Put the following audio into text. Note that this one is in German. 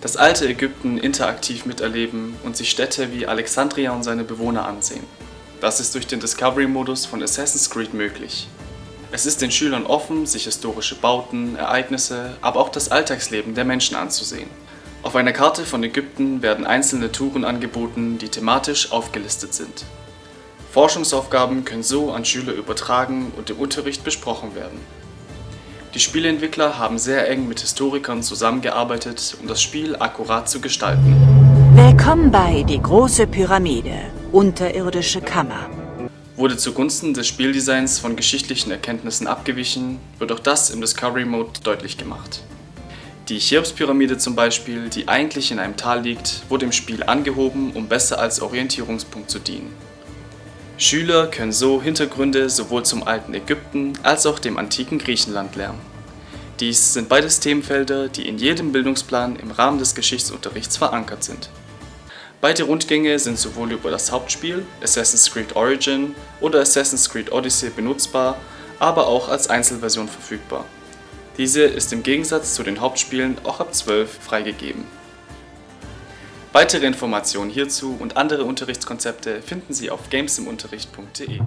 Das alte Ägypten interaktiv miterleben und sich Städte wie Alexandria und seine Bewohner ansehen. Das ist durch den Discovery-Modus von Assassin's Creed möglich. Es ist den Schülern offen, sich historische Bauten, Ereignisse, aber auch das Alltagsleben der Menschen anzusehen. Auf einer Karte von Ägypten werden einzelne Touren angeboten, die thematisch aufgelistet sind. Forschungsaufgaben können so an Schüler übertragen und im Unterricht besprochen werden. Die Spieleentwickler haben sehr eng mit Historikern zusammengearbeitet, um das Spiel akkurat zu gestalten. Willkommen bei Die große Pyramide, unterirdische Kammer. Wurde zugunsten des Spieldesigns von geschichtlichen Erkenntnissen abgewichen, wird auch das im Discovery Mode deutlich gemacht. Die Cheops-Pyramide zum Beispiel, die eigentlich in einem Tal liegt, wurde im Spiel angehoben, um besser als Orientierungspunkt zu dienen. Schüler können so Hintergründe sowohl zum alten Ägypten als auch dem antiken Griechenland lernen. Dies sind beides Themenfelder, die in jedem Bildungsplan im Rahmen des Geschichtsunterrichts verankert sind. Beide Rundgänge sind sowohl über das Hauptspiel Assassin's Creed Origin oder Assassin's Creed Odyssey benutzbar, aber auch als Einzelversion verfügbar. Diese ist im Gegensatz zu den Hauptspielen auch ab 12 freigegeben. Weitere Informationen hierzu und andere Unterrichtskonzepte finden Sie auf gamesimunterricht.de.